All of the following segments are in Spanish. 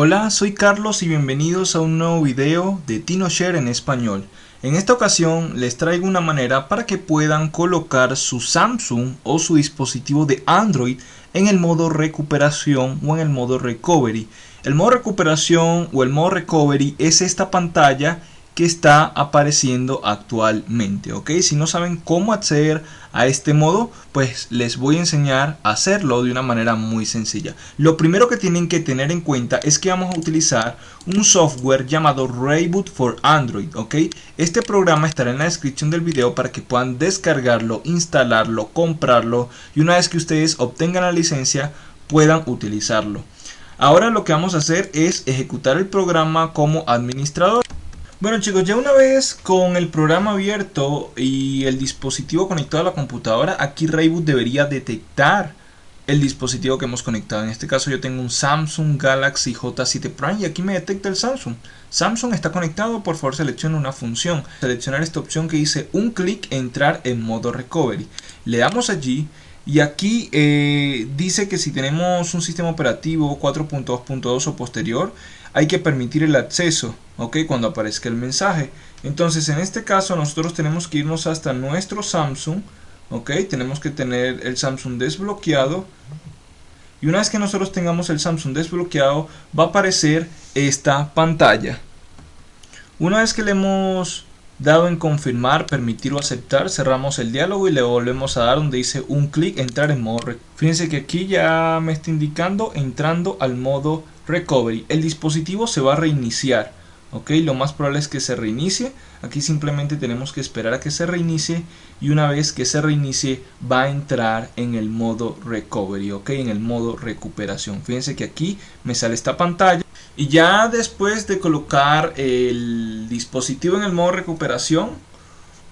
Hola, soy Carlos y bienvenidos a un nuevo video de TinoShare en español. En esta ocasión les traigo una manera para que puedan colocar su Samsung o su dispositivo de Android en el modo recuperación o en el modo recovery. El modo recuperación o el modo recovery es esta pantalla que está apareciendo actualmente ok si no saben cómo acceder a este modo pues les voy a enseñar a hacerlo de una manera muy sencilla. Lo primero que tienen que tener en cuenta es que vamos a utilizar un software llamado Rayboot for Android ok este programa estará en la descripción del video para que puedan descargarlo instalarlo comprarlo y una vez que ustedes obtengan la licencia puedan utilizarlo. Ahora lo que vamos a hacer es ejecutar el programa como administrador bueno chicos, ya una vez con el programa abierto y el dispositivo conectado a la computadora, aquí Rayboot debería detectar el dispositivo que hemos conectado. En este caso yo tengo un Samsung Galaxy J7 Prime y aquí me detecta el Samsung. Samsung está conectado, por favor seleccione una función. Seleccionar esta opción que dice un clic entrar en modo recovery. Le damos allí y aquí eh, dice que si tenemos un sistema operativo 4.2.2 o posterior, hay que permitir el acceso, ok, cuando aparezca el mensaje. Entonces, en este caso, nosotros tenemos que irnos hasta nuestro Samsung, ok, tenemos que tener el Samsung desbloqueado. Y una vez que nosotros tengamos el Samsung desbloqueado, va a aparecer esta pantalla. Una vez que le hemos dado en confirmar, permitir o aceptar, cerramos el diálogo y le volvemos a dar donde dice un clic, entrar en modo. Fíjense que aquí ya me está indicando entrando al modo recovery. El dispositivo se va a reiniciar. Ok, lo más probable es que se reinicie. Aquí simplemente tenemos que esperar a que se reinicie y una vez que se reinicie va a entrar en el modo recovery, ok, en el modo recuperación. Fíjense que aquí me sale esta pantalla y ya después de colocar el dispositivo en el modo recuperación,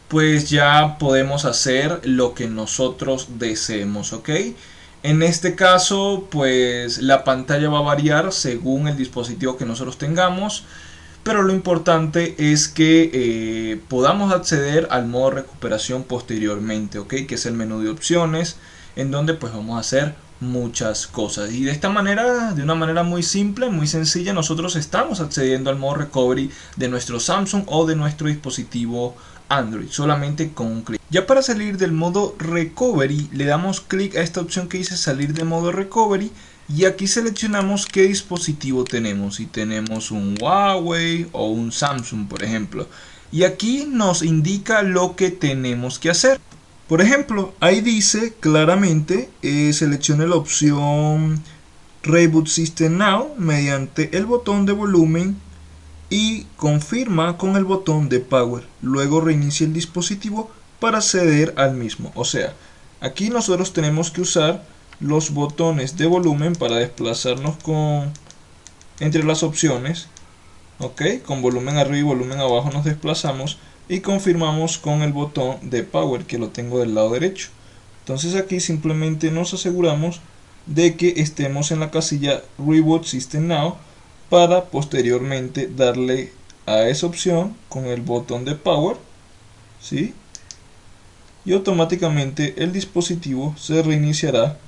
pues ya podemos hacer lo que nosotros deseemos, ok. En este caso, pues la pantalla va a variar según el dispositivo que nosotros tengamos. Pero lo importante es que eh, podamos acceder al modo recuperación posteriormente, ¿ok? Que es el menú de opciones, en donde pues vamos a hacer muchas cosas. Y de esta manera, de una manera muy simple, muy sencilla, nosotros estamos accediendo al modo recovery de nuestro Samsung o de nuestro dispositivo Android, solamente con un clic. Ya para salir del modo recovery le damos clic a esta opción que dice salir de modo recovery y aquí seleccionamos qué dispositivo tenemos, si tenemos un Huawei o un Samsung por ejemplo. Y aquí nos indica lo que tenemos que hacer. Por ejemplo, ahí dice claramente, eh, seleccione la opción Reboot System Now mediante el botón de volumen y confirma con el botón de Power. Luego reinicia el dispositivo para acceder al mismo. O sea, aquí nosotros tenemos que usar los botones de volumen para desplazarnos con entre las opciones. Ok, con volumen arriba y volumen abajo nos desplazamos y confirmamos con el botón de Power que lo tengo del lado derecho. Entonces aquí simplemente nos aseguramos de que estemos en la casilla Reboot System Now para posteriormente darle a esa opción con el botón de Power. ¿sí? y automáticamente el dispositivo se reiniciará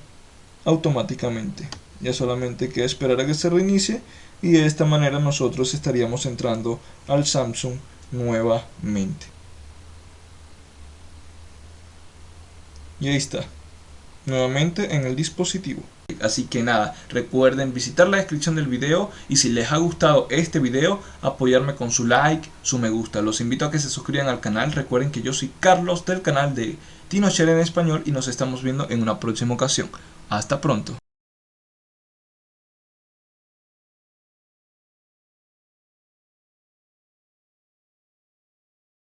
automáticamente. Ya solamente queda esperar a que se reinicie y de esta manera nosotros estaríamos entrando al Samsung nuevamente. Y ahí está, nuevamente en el dispositivo. Así que nada, recuerden visitar la descripción del video y si les ha gustado este video, apoyarme con su like, su me gusta. Los invito a que se suscriban al canal. Recuerden que yo soy Carlos del canal de TinoShare en español y nos estamos viendo en una próxima ocasión. Hasta pronto.